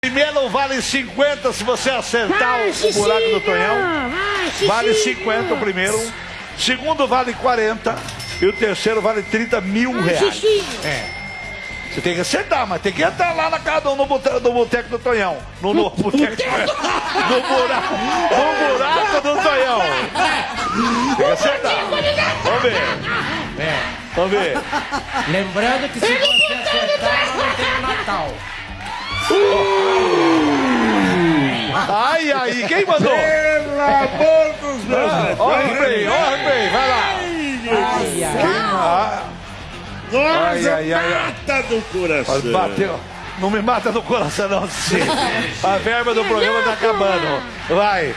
Primeiro vale 50 se você acertar o, o buraco do Tonhão. Vale 50 o primeiro. Segundo vale 40. E o terceiro vale 30 mil reais. É. Você tem que acertar, mas tem que entrar lá na casa no boteco, no boteco do Tonhão. No, no boteco. No buraco, no buraco do Tonhão. Tem que acertar. Vamos ver. É. Vamos ver. Lembrando que se você acertar, não tem o Natal. Ai, ai, quem mandou? Pelo amor dos meus Ó, Rei, ó, Rei, vai lá. Ai, ai. Ah, Nossa, ai, ai, mata do coração. bateu. Não me mata no coração, não, sim. A verba do programa tá acabando. Vai.